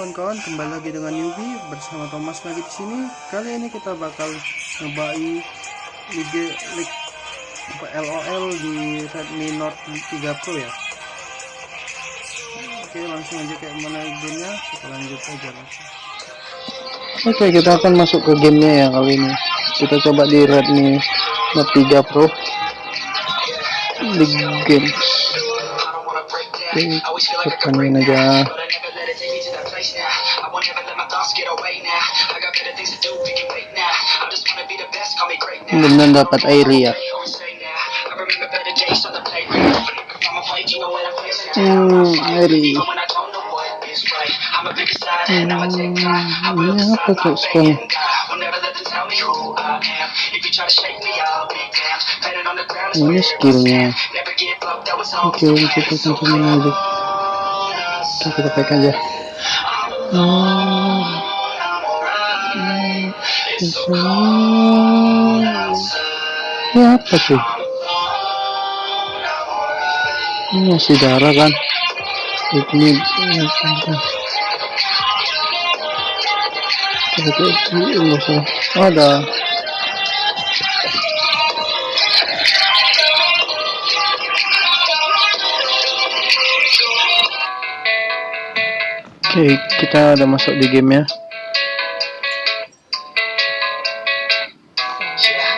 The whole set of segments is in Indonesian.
kawan-kawan, kembali lagi dengan Yubi bersama Thomas lagi di sini. Kali ini kita bakal ngebai League LOL di Redmi Note 3 Pro ya. Oke, langsung aja kayak mana gamenya, kita lanjut aja langsung. Oke, kita akan masuk ke gamenya ya kali ini. Kita coba di Redmi Note 3 Pro. League Games. Oke, tepanin aja. Benar dapat air ya. Hmm, air. Hmm, ini apa tuh sekarang? Ini skillnya. Oke, kita kencengin aja. Oke, kita pakai aja. Hmm. Ini apa sih? Ini masih darah kan? Ini ini ada Oke, kita udah masuk di game ya.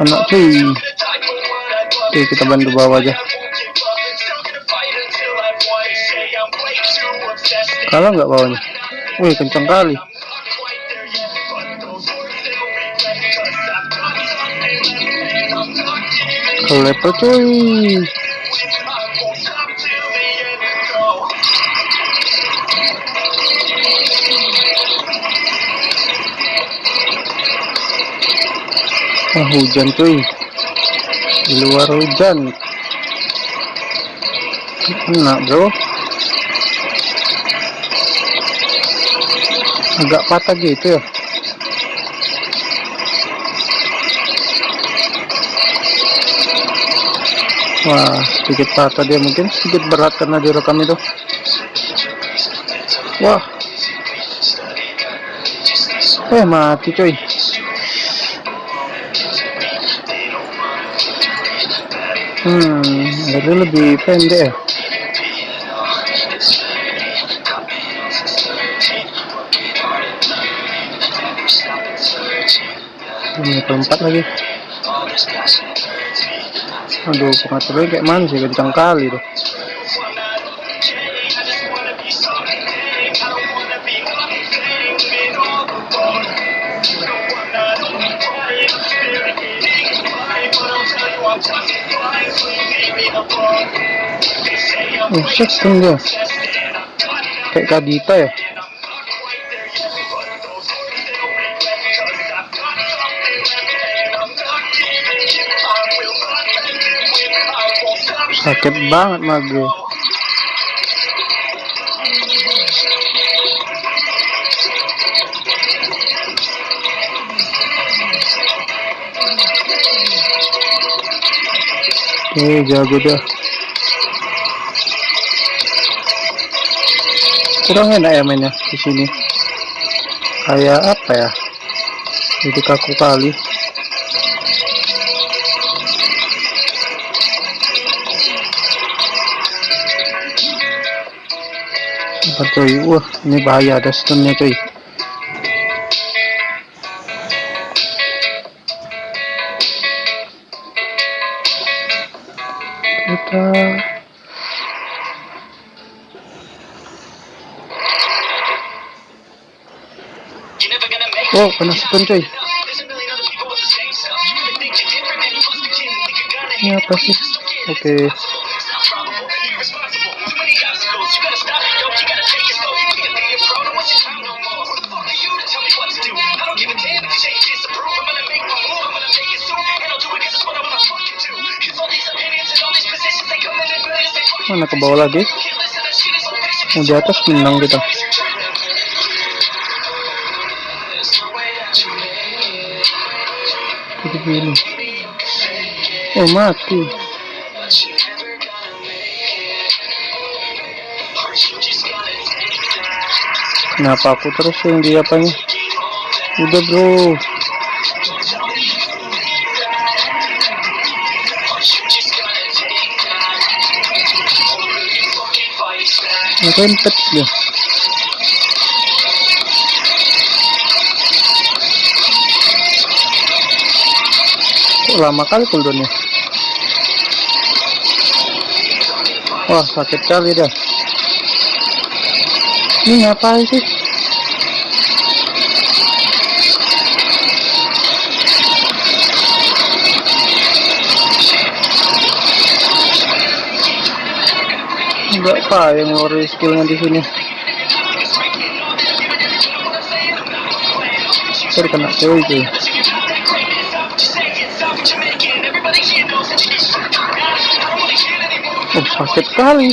Anak cuy. Oke, kita bantu bawa aja. Kalah nggak bawahnya? Wih, kencang kali. Ke level cuy. Ah, hujan cuy. Di luar hujan. Kena, bro. Agak patah gitu ya. Wah, sedikit patah dia mungkin sedikit berat karena direkam itu. Wah. Eh, mati cuy. Hmm, itu lebih pendek ya. Ini keempat lagi. Aduh, pengaturnya kayak mana sih kencang kali tuh. Kan dia. Kayak Kadita ya. Sakit banget mago. Eh, jago dah. Kurang enak ya mainnya di sini. Kayak apa ya? Jadi kaku kali. Cuy? Wah, ini bahaya ada stunnya cuy. Kita Oh, kena stun cuy. ini apa sih oke mana ke bawah lagi mau di atas menang kita gini oh mati. Kenapa aku terus yang di apanya? Udah bro. Ngerempet dia. Lama kali cooldownnya? Wah sakit kali dah. Ini ngapain sih? Enggak apa yang ngori skillnya di sini. Saya kena cewek cuy. Oh sakit kali.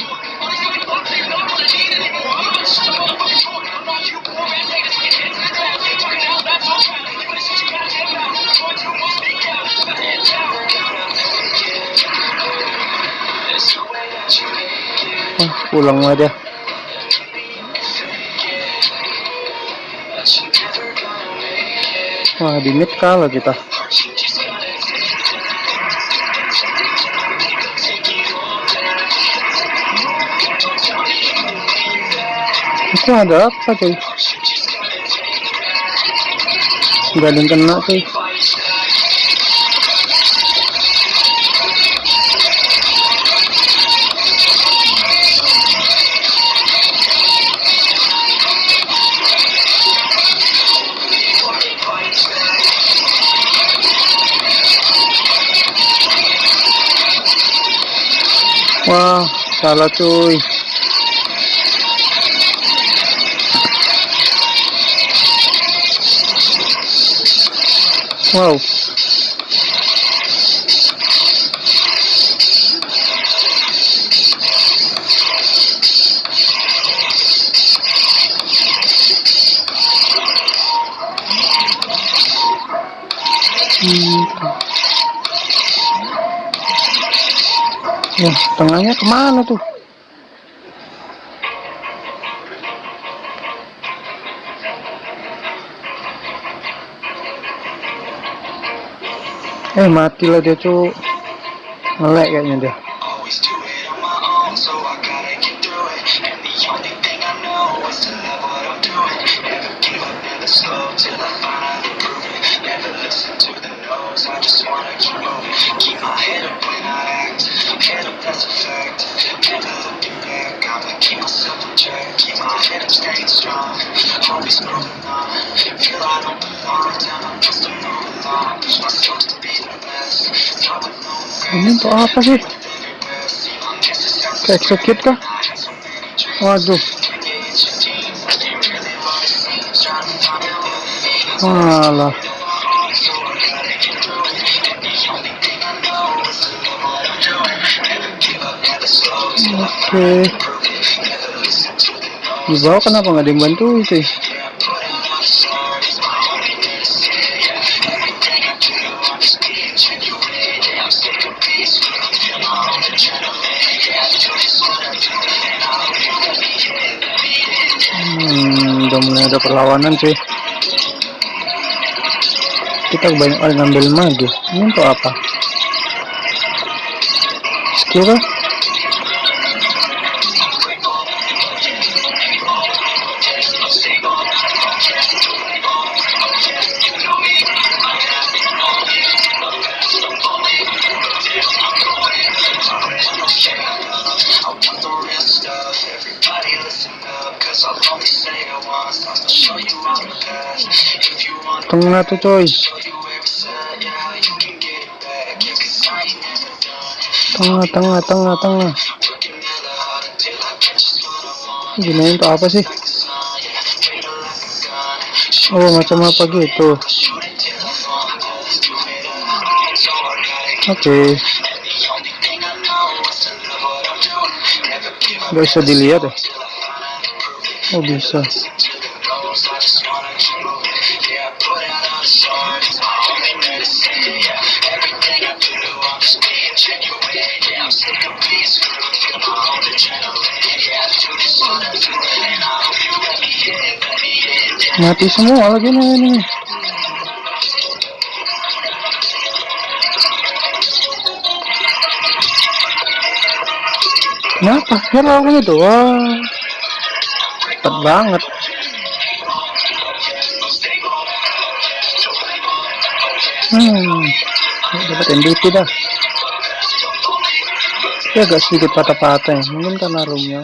Oh, pulang aja. Wah, di mid kalah kita. Itu ada apa cuy? Gak ada yang kena cuy. Wah, salah cuy. Wow. Wah, tengahnya ke mana tuh? Eh, mati lah dia cuy. Ngelek kayaknya dia. Always Ini untuk apa sih? Ke execute kah? Waduh. Walah. Oke. Di bawah kenapa nggak ada yang bantu sih? Udah mulai ada perlawanan sih. Kita kebanyakan ngambil mage. Ini untuk apa? Skill ain't never done. tengah tengah tengah tengah. Gini untuk apa sih? Oh macam apa gitu? Oke. Nggak bisa dilihat ya? Oh bisa mati semua lagi nih ini. Kenapa? Hero gitu wah cepet banget. Hmm dapat MVP dah agak sedikit patah-patah ya. Mungkin karena roomnya